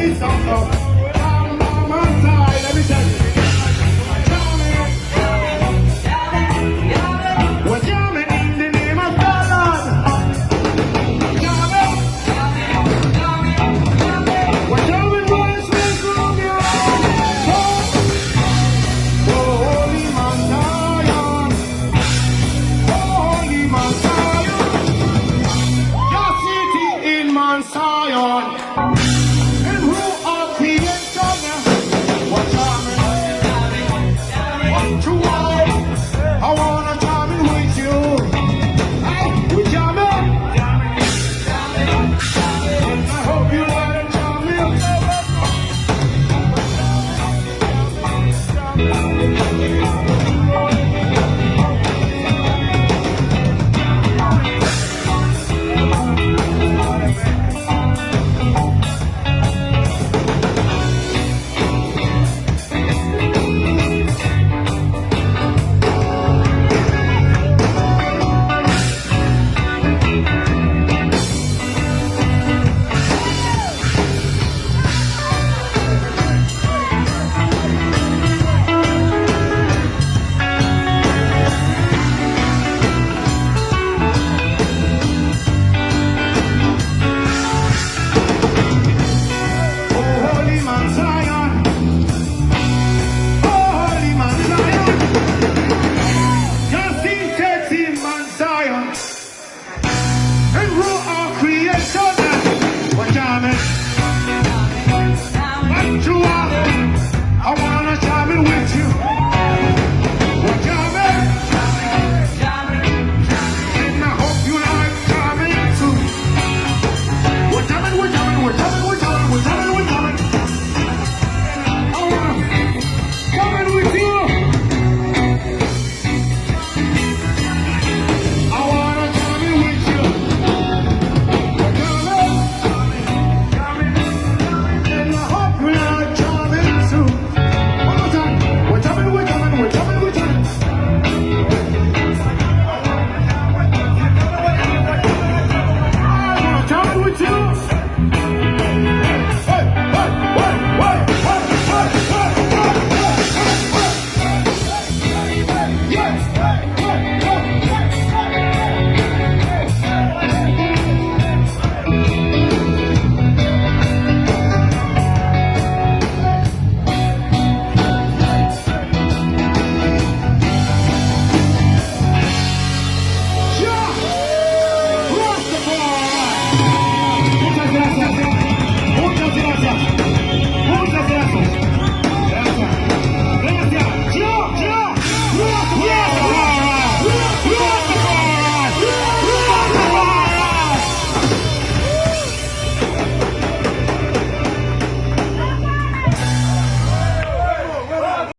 this song, so. Time, let me tell you. 出。